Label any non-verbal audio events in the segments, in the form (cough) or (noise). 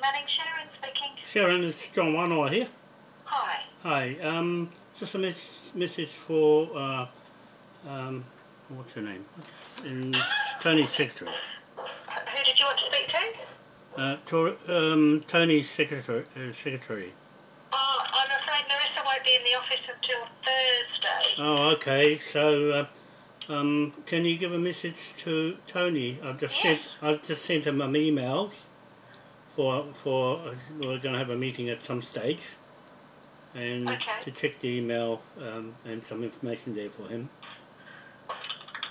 Manning, Sharon speaking. Sharon, it's John Wanoa here. Hi. Hi, um, just a mes- message for, uh, um, what's her name? In Tony's secretary. Who did you want to speak to? Uh, Tor- um, Tony's secretary. Uh, secretary. Oh, I'm afraid Marissa won't be in the office until Thursday. Oh, okay. So, uh, um, can you give a message to Tony? I've just sent. I've just sent him some emails for for we're going to have a meeting at some stage, and Okay. to check the email um, and some information there for him.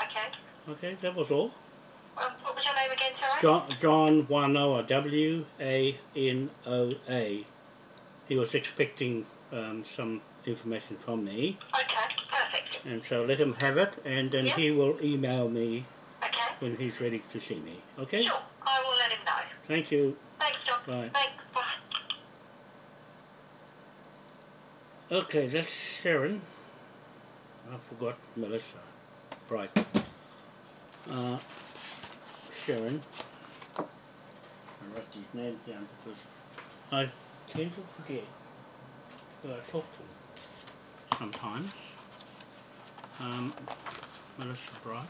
Okay. Okay, that was all. Um, what was your name again, sorry? John John Wanoa W A N O A. He was expecting um, some information from me, Okay, perfect. and so let him have it, and then Yeah. he will email me Okay. when he's ready to see me. Okay? Sure, I will let him know. Thank you. John. Bye. Okay, that's Sharon. I forgot Melissa. Right. Uh, Sharon. I write these names down because I tend to forget who I talk to sometimes. Um, Melissa Bright.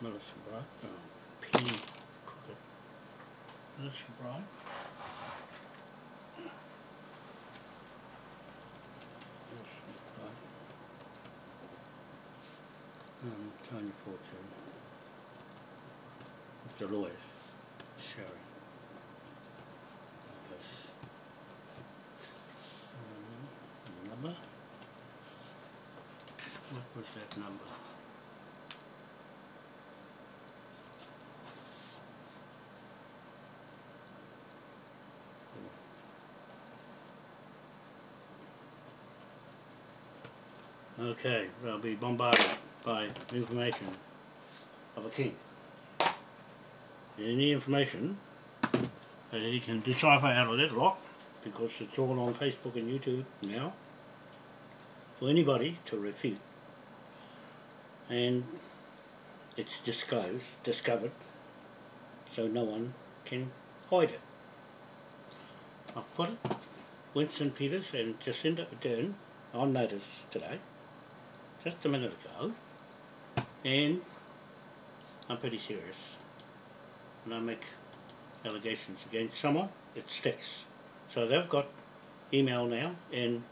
Melissa Bright. Oh, Penny. Melissa Bright. Um, Tony Fortune. Mr. Lewis. Sherry. Um, number. What was that number? Okay, they'll be bombarded by information of a king. Any information that he can decipher out of that lot, because it's all on Facebook and YouTube now, for anybody to refute. And it's disclosed, discovered, so no one can hide it. I've put it, Winston Peters and Jacinda Ardern on notice today just a minute ago, and I'm pretty serious. When I make allegations against someone, it sticks. So they've got email now, and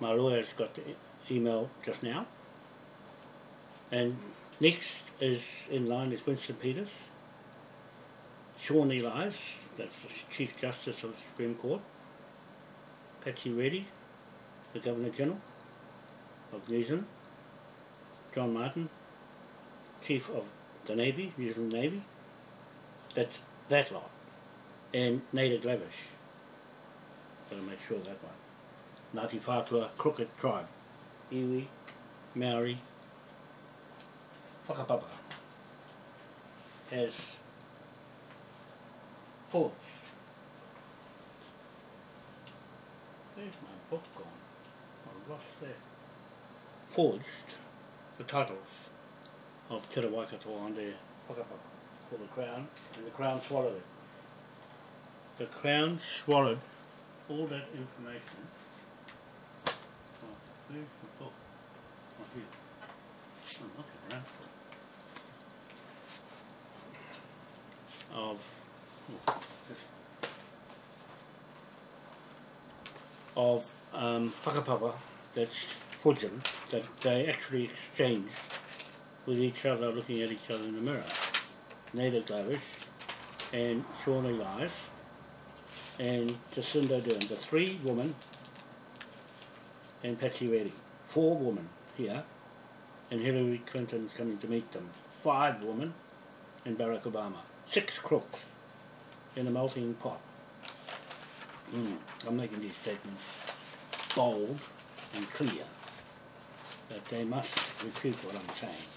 my lawyer's got the email just now. And next is in line is Winston Peters, Sian Elias, that's the Chief Justice of the Supreme Court, Patsy Reddy, the Governor General, of New Zealand, John Martin, Chief of the Navy, New Zealand Navy. That's that lot. And Nada Glavish. Gotta make sure that one. Ngāti Whātua Crooked Tribe. Iwi, Maori, Whakapapa. As forged. Where's my book gone? I lost that forged the titles of Te Waikato on their whakapapa for the Crown, and the Crown swallowed it. The Crown swallowed all that information. Oh, where's the book? Oh, here. I'm looking around for. Of, oh, of um, whakapapa that's that they actually exchanged with each other looking at each other in the mirror. Nada Glavish and Sian Elias and Jacinda Ardern, the three women and Patsy Reddy. Four women here and Hillary Clinton's coming to meet them. Five women and Barack Obama. Six crooks in a melting pot. Mm, I'm making these statements bold and clear that they must refute what I'm saying.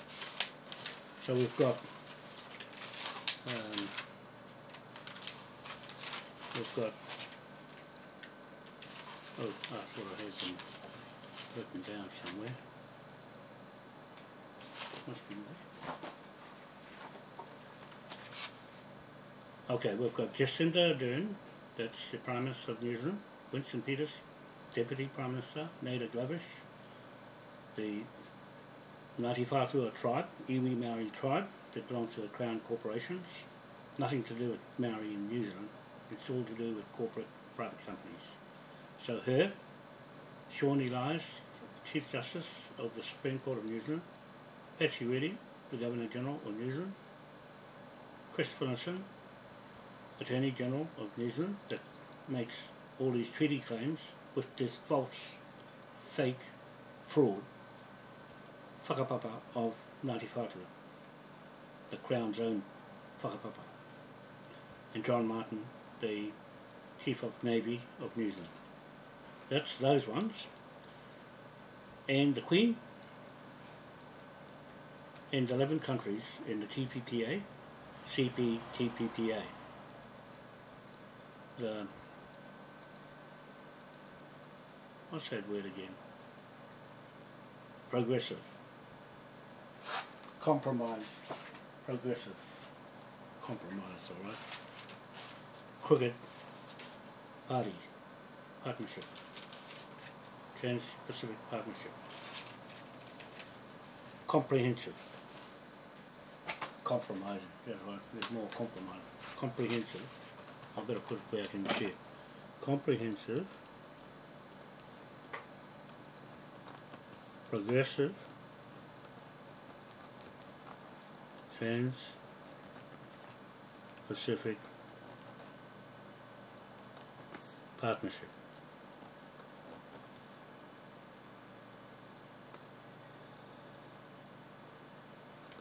So we've got um, we've got oh I thought I had them written down somewhere. Must be there. Okay, we've got Jacinda Ardern, that's the Prime Minister of New Zealand, Winston Peters, Deputy Prime Minister, Nada Glavish, the Ngāti Whātua tribe, Iwi Maori tribe, that belongs to the Crown Corporations, nothing to do with Maori in New Zealand, it's all to do with corporate private companies. So her, Sian Elias, Chief Justice of the Supreme Court of New Zealand, Patsy Reddy, the Governor General of New Zealand, Christopher Nissen, Attorney General of New Zealand, that makes all these treaty claims with this false, fake, fraud, whakapapa of Ngāti Whātua, the Crown's own whakapapa, and John Martin, the Chief of Navy of New Zealand. That's those ones. And the Queen and 11 countries in the TPPA, CPTPPA. The, what's that word again? Progressive. Compromise. Progressive. Compromise, alright. Crooked Party. Partnership. Trans-Pacific Partnership. Comprehensive. Compromising. Yeah, right. There's more compromise. Comprehensive. I better put it back in see. Comprehensive. Progressive. Trans-Pacific Partnership.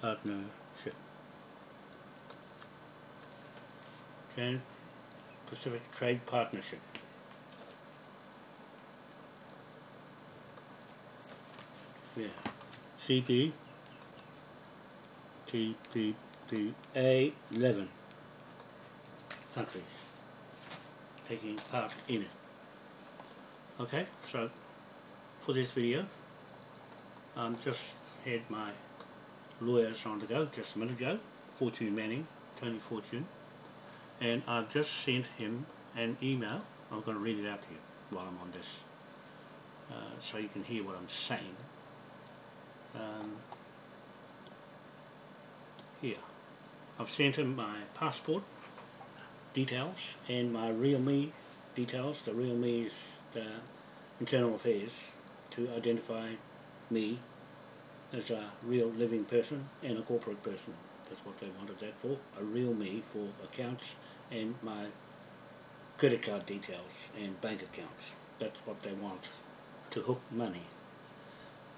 Partnership. Trans Pacific Trade Partnership. Yeah. CP TPPA 11 countries taking part in it. Okay, so for this video, I um, just had my lawyers on the go just a minute ago, Fortune Manning, Tony Fortune, and I've just sent him an email. I'm going to read it out to you while I'm on this, uh, so you can hear what I'm saying. Um, here, I've sent him my passport details and my real me details. The real me is the internal affairs to identify me as a real living person and a corporate person. That's what they wanted that for. A real me for accounts and my credit card details and bank accounts. That's what they want to hook money.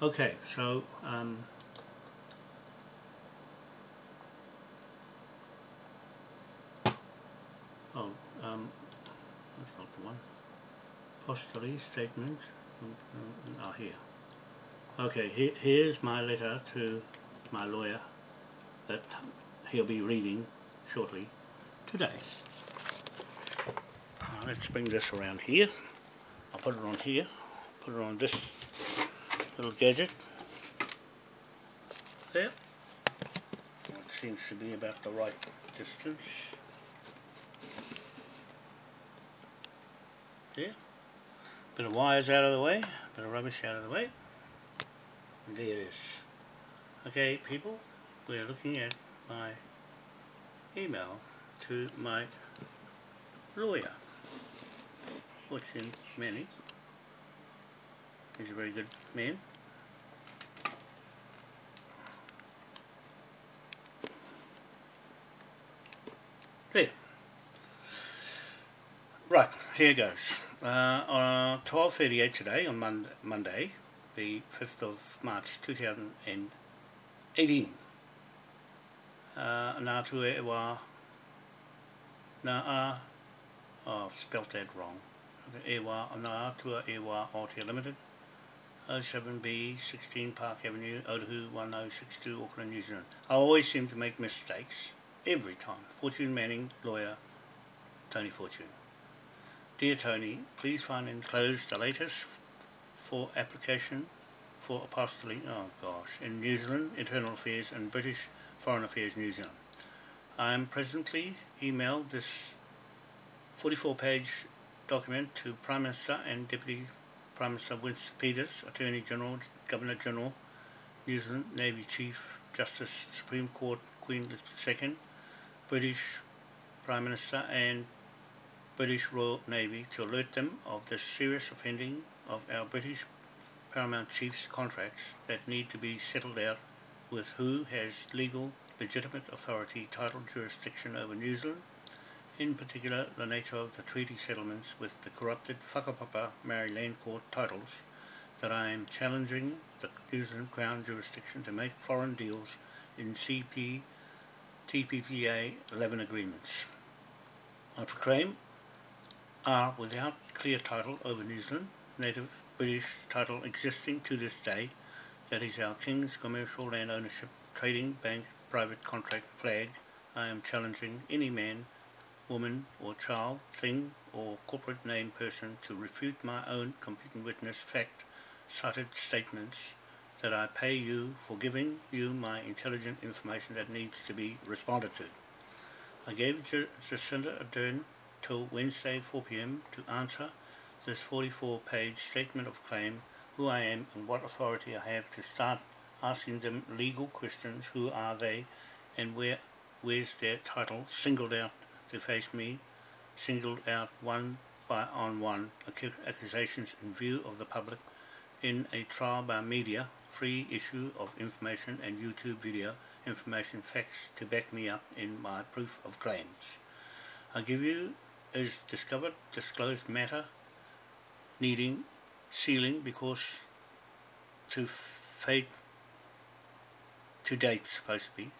Okay, so um, oh, um, that's not the one. Apostille statement. Oh, here. Okay, here, here's my letter to my lawyer that he'll be reading shortly today. Uh, let's bring this around here. I'll put it on here. Put it on this little gadget. There. It seems to be about the right distance. There. Bit of wires out of the way. Bit of rubbish out of the way. And there it is. Okay, people, we're looking at my email to my lawyer, which Fortune Manning. He's a very good man. There. Right, here goes. Uh, on 12.38 today, on Mon Monday, the 5th of March 2018, uh, nā e wā, nā oh, I've spelt that wrong, e wā, nā wā Aotea Limited, 07B 16 Park Avenue, Otahuhu 1062, Auckland, New Zealand. I always seem to make mistakes, every time. Fortune Manning, lawyer, Tony Fortune. Dear Tony, please find enclosed the latest for application for apostille, oh gosh, in New Zealand, Internal Affairs and British Foreign Affairs New Zealand. I am presently emailed this 44 page document to Prime Minister and Deputy Prime Minister Winston Peters, Attorney General, Governor General, New Zealand Navy Chief Justice Supreme Court Queen II, British Prime Minister and British Royal Navy to alert them of the serious offending of our British Paramount Chief's contracts that need to be settled out with who has legal, legitimate authority, title, jurisdiction over New Zealand, in particular the nature of the treaty settlements with the corrupted Whakapapa Maori Land Court titles that I am challenging the New Zealand Crown jurisdiction to make foreign deals in CP TPPA 11 agreements. I proclaim are without clear title over New Zealand, native British title existing to this day, that is our King's Commercial Land Ownership Trading Bank Private Contract Flag, I am challenging any man, woman or child, thing or corporate name person to refute my own competent witness fact cited statements that I pay you for giving you my intelligent information that needs to be responded to. I gave Jacinda Ardern till Wednesday 4pm to answer this 44 page statement of claim who I am and what authority I have to start asking them legal questions who are they and where where's their title singled out to face me singled out one by on one accusations in view of the public in a trial by media free issue of information and YouTube video information facts to back me up in my proof of claims. I give you is discovered disclosed matter needing sealing because to fate to date supposed to be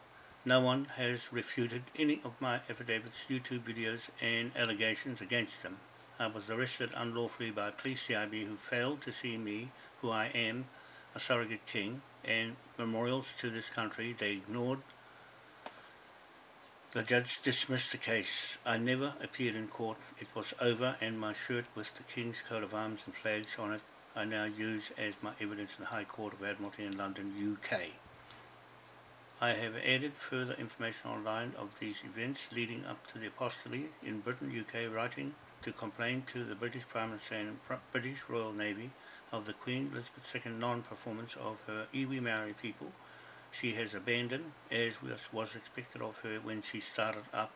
no one has refuted any of my affidavits, YouTube videos and allegations against them. I was arrested unlawfully by police CIB who failed to see me, who I am, a surrogate king, and memorials to this country. They ignored the judge dismissed the case. I never appeared in court. It was over and my shirt with the King's coat of arms and flags on it I now use as my evidence in the High Court of Admiralty in London, UK. I have added further information online of these events leading up to the apostolate in Britain, UK, writing to complain to the British Prime Minister and British Royal Navy of the Queen Elizabeth II non-performance of her iwi Maori people she has abandoned, as was expected of her when she started up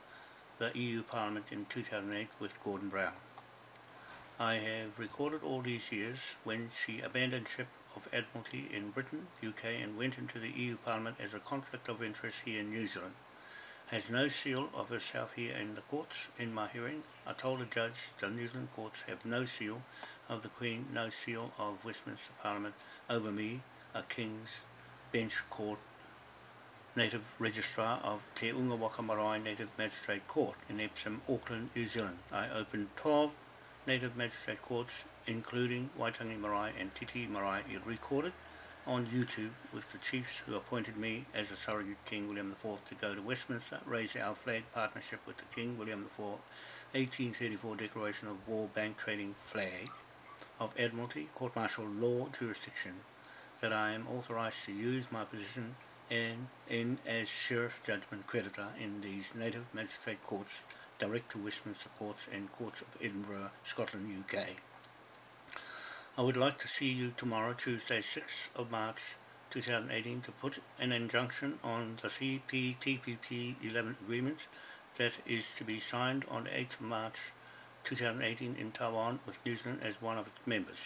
the EU Parliament in 2008 with Gordon Brown. I have recorded all these years when she abandoned ship of Admiralty in Britain, UK and went into the EU Parliament as a conflict of interest here in New Zealand. Has no seal of herself here in the courts. In my hearing, I told the judge the New Zealand courts have no seal of the Queen, no seal of Westminster Parliament over me, a King's Bench Court Native Registrar of Te Unga Waka Marae Native Magistrate Court in Epsom, Auckland, New Zealand. I opened 12 Native Magistrate Courts, including Waitangi Marae and Titi Marae, recorded on YouTube with the chiefs who appointed me as a surrogate King William IV to go to Westminster, raise our flag partnership with the King William IV 1834 Declaration of War Bank Trading Flag of Admiralty Court Martial Law Jurisdiction that I am authorised to use my position and in as Sheriff Judgment Creditor in these Native Magistrate Courts direct to Westminster Courts and Courts of Edinburgh, Scotland, UK. I would like to see you tomorrow, Tuesday 6th of March 2018 to put an injunction on the CPTPP 11 agreement that is to be signed on 8th of March 2018 in Taiwan with New Zealand as one of its members.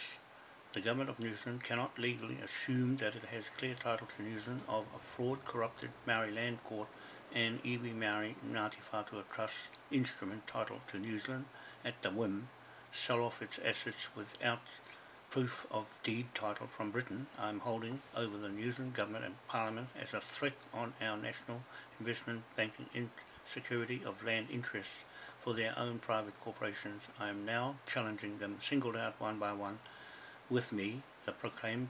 The government of New Zealand cannot legally assume that it has clear title to New Zealand of a fraud corrupted Maori land court and iwi Maori Ngāti Whātua Trust instrument title to New Zealand at the whim, sell off its assets without proof of deed title from Britain I am holding over the New Zealand government and parliament as a threat on our national investment banking security of land interests for their own private corporations. I am now challenging them singled out one by one with me, the proclaimed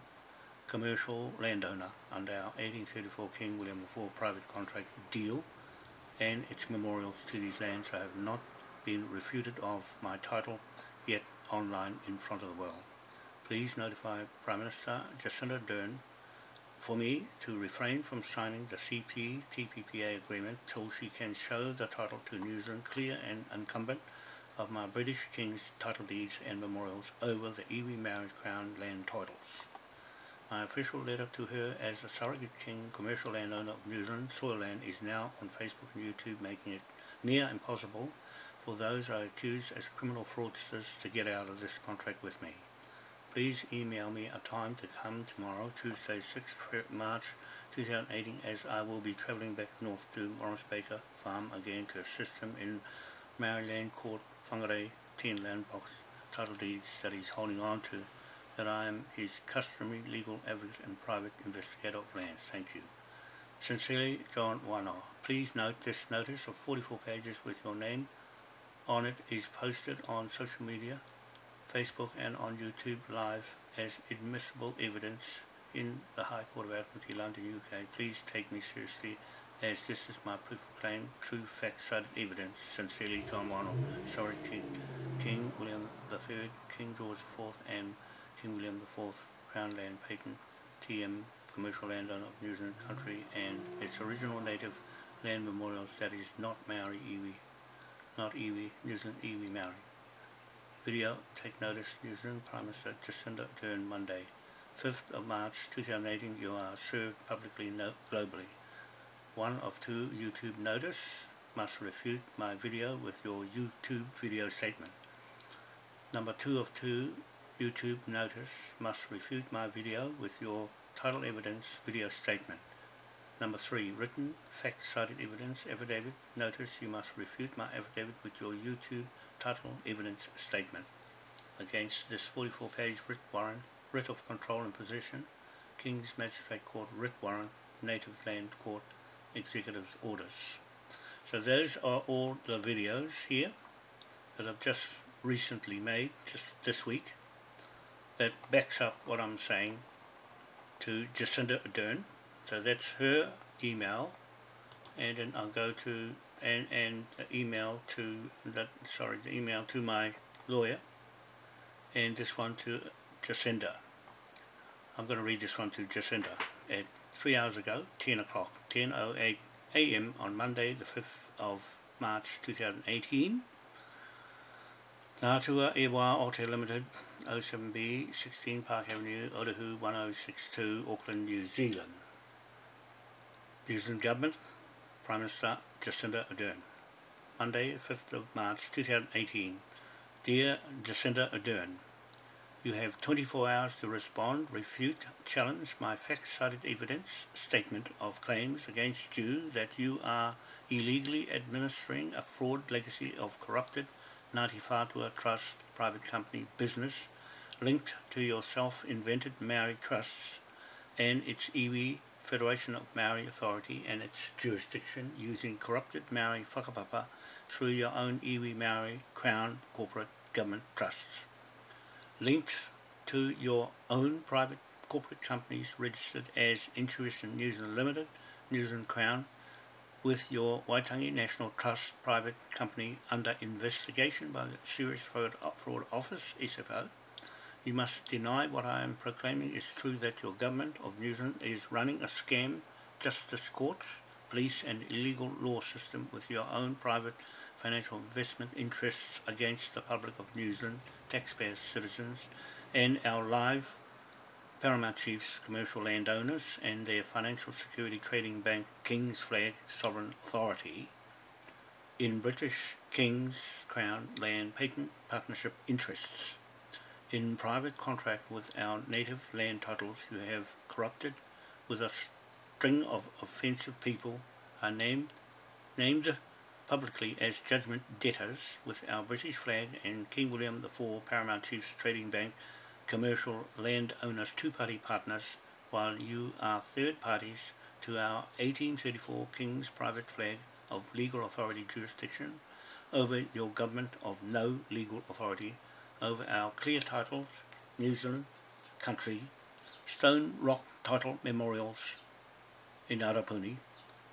commercial landowner under our 1834 King William IV private contract deal and its memorials to these lands I have not been refuted of my title yet online in front of the world. Please notify Prime Minister Jacinda Ardern for me to refrain from signing the CP-TPPA agreement till she can show the title to New Zealand clear and incumbent of my British King's title deeds and memorials over the iwi Maori crown land titles. My official letter to her as a surrogate king commercial landowner of New Zealand soil land is now on Facebook and YouTube making it near impossible for those I accuse as criminal fraudsters to get out of this contract with me. Please email me a time to come tomorrow, Tuesday 6th March 2018 as I will be travelling back north to Morris Baker Farm again to assist him in Maori Land Court Whangarei 10 land box title deeds that he's holding on to that I am his customary legal advocate and private investigator of lands. Thank you. Sincerely, John Wanoa. Please note this notice of 44 pages with your name on it is posted on social media, Facebook and on YouTube Live as admissible evidence in the High Court of Admiralty, London, UK. Please take me seriously as this is my proof of claim, true fact-cited evidence. Sincerely, John Wanoa, sorry, King, King William III, King George IV and King William IV, Crown Land Patent, TM, commercial landowner of New Zealand country and its original native land memorials that is not Maori iwi, not iwi, New Zealand iwi Maori. Video, take notice, New Zealand Prime Minister Jacinda Ardern Monday, 5th of March 2018, you are served publicly globally. One of two YouTube notice must refute my video with your YouTube video statement. Number two of two YouTube notice must refute my video with your title evidence video statement. Number three, written fact-cited evidence affidavit notice you must refute my affidavit with your YouTube title evidence statement. Against this 44-page writ warrant, writ of control and possession, King's Magistrate Court writ warrant, Native Land Court executive orders. So those are all the videos here that I've just recently made, just this week that backs up what I'm saying to Jacinda Ardern. So that's her email, and then I'll go to and and email to that sorry the email to my lawyer, and this one to Jacinda. I'm going to read this one to Jacinda at three hours ago, 10 o'clock, 10.08 a.m. on Monday, the 5th of March 2018. Ngātua e wā o te limited 07B 16 Park Avenue, Otahuhu 1062, Auckland, New Zealand. New Zealand Government, Prime Minister Jacinda Ardern. Monday, 5th of March 2018. Dear Jacinda Ardern, you have 24 hours to respond, refute, challenge my fact-cited evidence statement of claims against you that you are illegally administering a fraud legacy of corrupted Ngāti Whātua Trust private company business linked to your self-invented Maori trusts and its iwi Federation of Maori Authority and its jurisdiction using corrupted Maori whakapapa through your own iwi Maori Crown corporate government trusts. Linked to your own private corporate companies registered as Intuition New Zealand Limited, New Zealand Crown, with your Waitangi National Trust private company under investigation by the Serious Fraud, Fraud Office, SFO, you must deny what I am proclaiming is true that your government of New Zealand is running a scam, justice courts, police and illegal law system with your own private financial investment interests against the public of New Zealand, taxpayers, citizens, and our live Paramount Chiefs commercial landowners and their financial security trading bank King's Flag Sovereign Authority in British King's Crown Land Patent Partnership interests. In private contract with our native land titles you have corrupted with a string of offensive people are named, named publicly as judgment debtors with our British flag and King William IV Paramount Chiefs Trading Bank commercial landowners two-party partners while you are third parties to our 1834 King's private flag of legal authority jurisdiction over your government of no legal authority over our clear titles, New Zealand, country, stone rock title memorials in Arapuni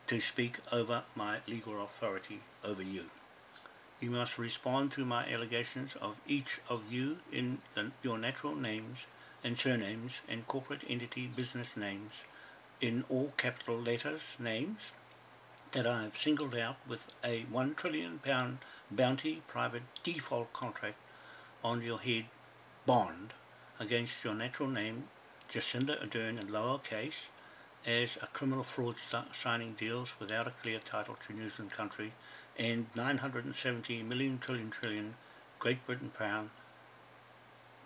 to speak over my legal authority over you. You must respond to my allegations of each of you in the, your natural names and surnames and corporate entity business names in all capital letters names that I have singled out with a one trillion pound bounty private default contract on your head bond against your natural name Jacinda Ardern in lower case as a criminal fraudster signing deals without a clear title to New Zealand country and 970 million trillion trillion Great Britain pound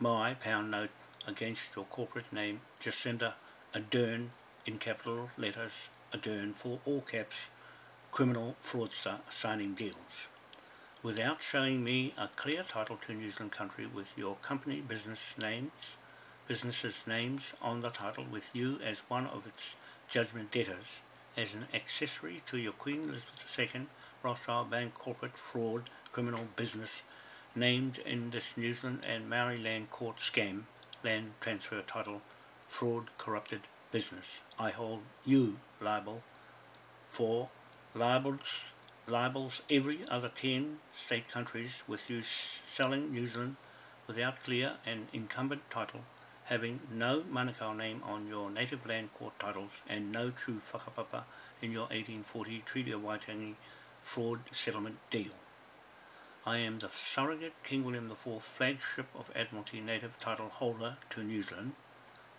my pound note against your corporate name Jacinda Ardern in capital letters Ardern for all caps criminal fraudster signing deals. Without showing me a clear title to New Zealand country with your company business names businesses names on the title with you as one of its judgment debtors as an accessory to your Queen Elizabeth II Rothschild Bank corporate fraud criminal business named in this New Zealand and Maori Land court scam land transfer title fraud corrupted business. I hold you liable for libels, libels every other 10 state countries with you selling New Zealand without clear and incumbent title having no Manukau name on your native land court titles and no true whakapapa in your 1840 Treaty of Waitangi fraud settlement deal. I am the surrogate King William IV flagship of Admiralty native title holder to New Zealand,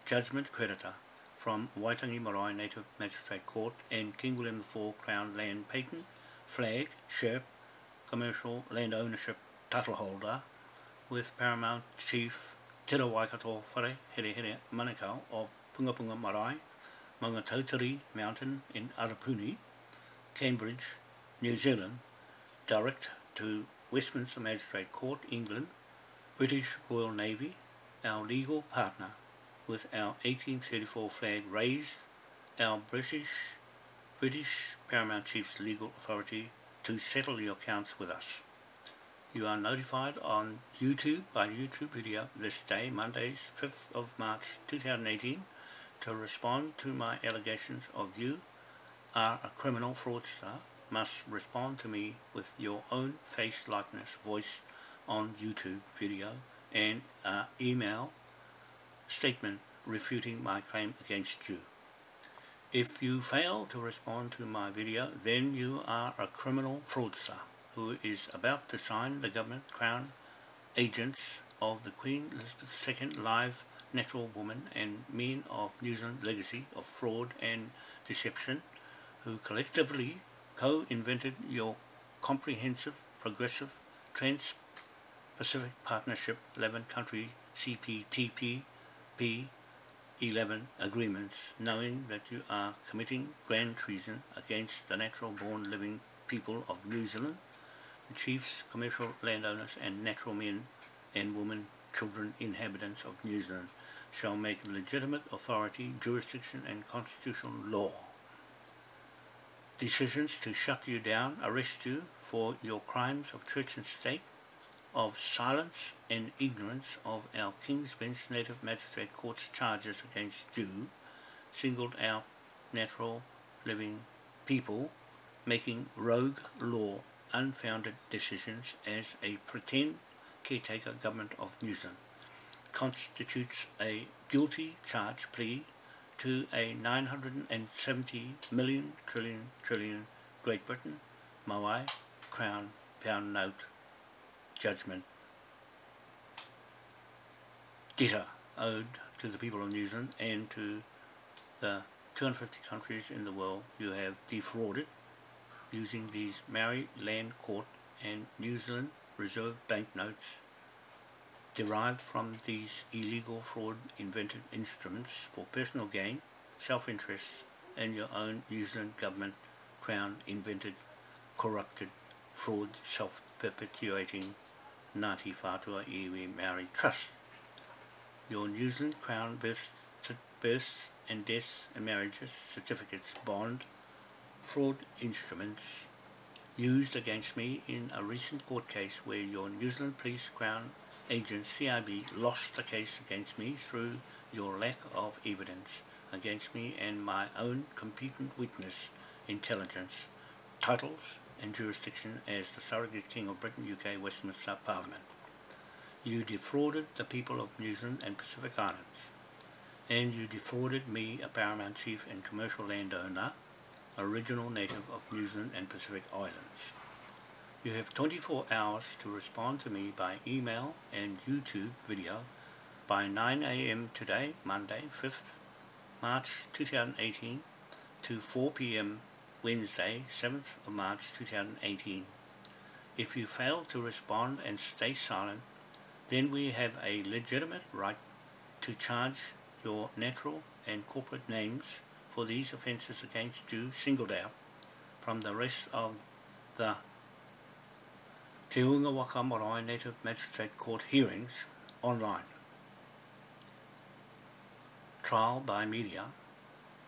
judgment creditor from Waitangi Marae Native Magistrate Court and King William IV Crown Land Patent, flag, ship, commercial land ownership title holder with Paramount Chief tera Waikato Whare Here Here Manukau o Punga Punga Marae, Tautari Mountain in Arapuni, Cambridge, New Zealand, direct to Westminster Magistrate Court, England, British Royal Navy, our legal partner, with our 1834 flag raised, our British British Paramount Chief's legal authority to settle your accounts with us. You are notified on YouTube by YouTube video this day, Monday, 5th of March 2018, to respond to my allegations of you are a criminal fraudster must respond to me with your own face likeness voice on YouTube video and email statement refuting my claim against you. If you fail to respond to my video, then you are a criminal fraudster who is about to sign the government crown agents of the Queen Elizabeth II live natural woman and men of New Zealand legacy of fraud and deception who collectively co-invented your comprehensive, progressive, trans-Pacific Partnership 11 country CPTPP 11 agreements, knowing that you are committing grand treason against the natural born living people of New Zealand, chiefs, commercial landowners and natural men and women, children, inhabitants of New Zealand shall make legitimate authority, jurisdiction and constitutional law. Decisions to shut you down, arrest you for your crimes of church and state, of silence and ignorance of our King's Bench Native Magistrate Court's charges against you, singled out natural living people making rogue law unfounded decisions as a pretend caretaker government of New Zealand constitutes a guilty charge plea to a 970 million trillion trillion Great Britain Maui Crown Pound Note Judgment. Debtor owed to the people of New Zealand and to the 250 countries in the world you have defrauded using these Maori Land Court and New Zealand Reserve Bank notes derived from these illegal fraud invented instruments for personal gain, self-interest and your own New Zealand government crown invented, corrupted, fraud self-perpetuating Ngāti Whātua Iwi Maori Trust. Your New Zealand Crown births, births and deaths and marriages, certificates, bond, fraud instruments used against me in a recent court case where your New Zealand Police Crown agent CIB lost the case against me through your lack of evidence against me and my own competent witness, intelligence, titles and jurisdiction as the surrogate king of Britain, UK, Westminster Parliament. You defrauded the people of New Zealand and Pacific Islands. and you defrauded me, a paramount chief and commercial landowner, original native of New Zealand and Pacific Islands. You have 24 hours to respond to me by email and YouTube video by 9am today, Monday, 5th March 2018 to 4pm Wednesday, 7th of March 2018. If you fail to respond and stay silent, then we have a legitimate right to charge your natural and corporate names for these offences against you singled out from the rest of the Te Unga Waka Marae Native Magistrate Court hearings online. Trial by media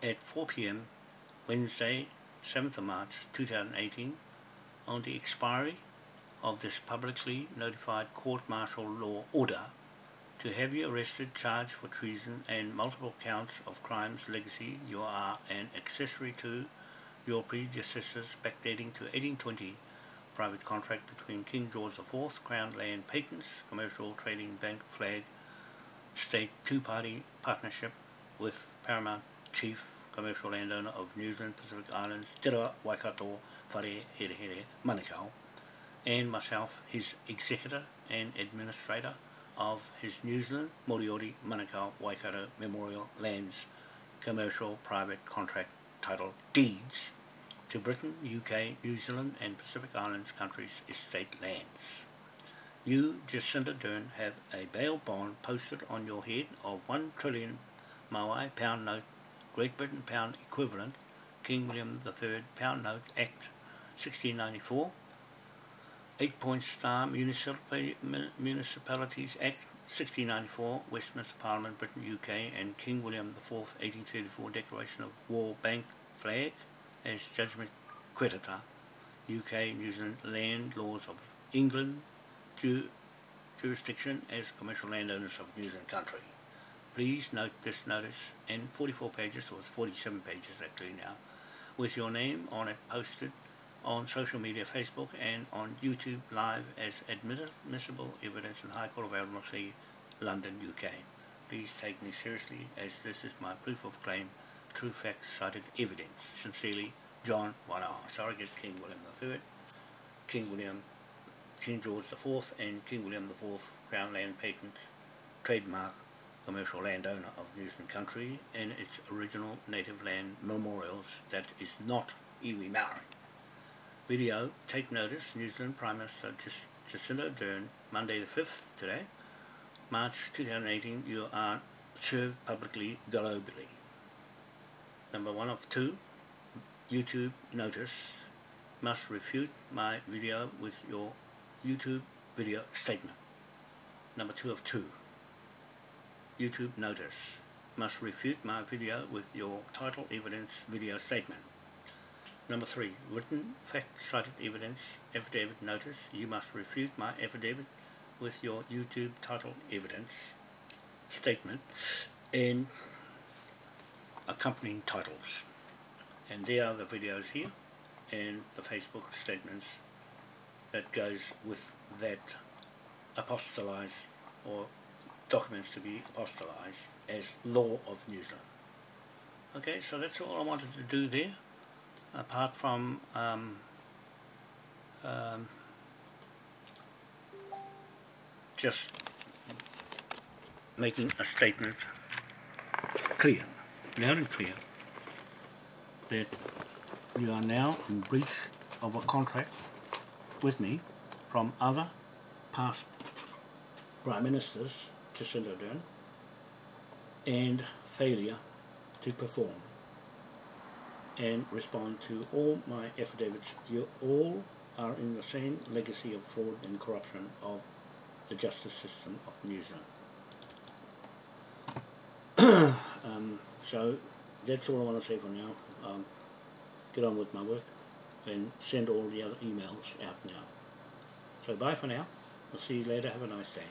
at 4pm Wednesday 7th of March 2018 on the expiry of this publicly notified court-martial law order to have you arrested, charged for treason and multiple counts of crimes legacy you are an accessory to your predecessors backdating to 1820 private contract between King George IV, Crown Land Patents, Commercial Trading Bank Flag, State two-party partnership with Paramount Chief Commercial Landowner of New Zealand Pacific Islands, Te Waikato, Whare Here Here, Manukau, and myself, his executor and administrator of his New Zealand Moriori Manukau Waikato Memorial Lands Commercial Private Contract Title Deeds to Britain, UK, New Zealand and Pacific Islands countries' estate lands. You, Jacinda Ardern, have a bail bond posted on your head of 1 trillion Maui pound note, Great Britain pound equivalent, King William III pound note Act 1694 Eight Point Star Municipalities Act 1694, Westminster Parliament, Britain, UK, and King William IV 1834 Declaration of War Bank Flag as Judgment Creditor, UK, New Zealand Land Laws of England, ju jurisdiction as commercial landowners of New Zealand country. Please note this notice, and 44 pages, or 47 pages actually now, with your name on it posted on social media, Facebook and on YouTube live as admissible evidence in High Court of Admiralty, London, UK. Please take me seriously as this is my proof of claim, true facts cited evidence. Sincerely, John Wanoa, Surrogate King William III, King William, King George IV and King William IV Crown Land Patent Trademark commercial landowner of New Zealand country and its original native land memorials that is not iwi Maori. Video, take notice, New Zealand Prime Minister Jacinda Ardern, Monday the 5th today, March 2018, you are served publicly globally. Number one of two, YouTube notice, must refute my video with your YouTube video statement. Number two of two, YouTube notice, must refute my video with your title evidence video statement. Number three, written fact-cited evidence, affidavit notice. You must refute my affidavit with your YouTube title evidence statement and accompanying titles. And there are the videos here and the Facebook statements that goes with that apostolized or documents to be apostolized as law of New Zealand. Okay, so that's all I wanted to do there apart from um, um, just making a statement clear, loud and clear, that you are now in breach of a contract with me from other past Prime Ministers, Jacinda Ardern, and failure to perform and respond to all my affidavits. You all are in the same legacy of fraud and corruption of the justice system of New Zealand. (clears throat) um, so that's all I want to say for now. Um, get on with my work and send all the other emails out now. So bye for now. I'll see you later. Have a nice day.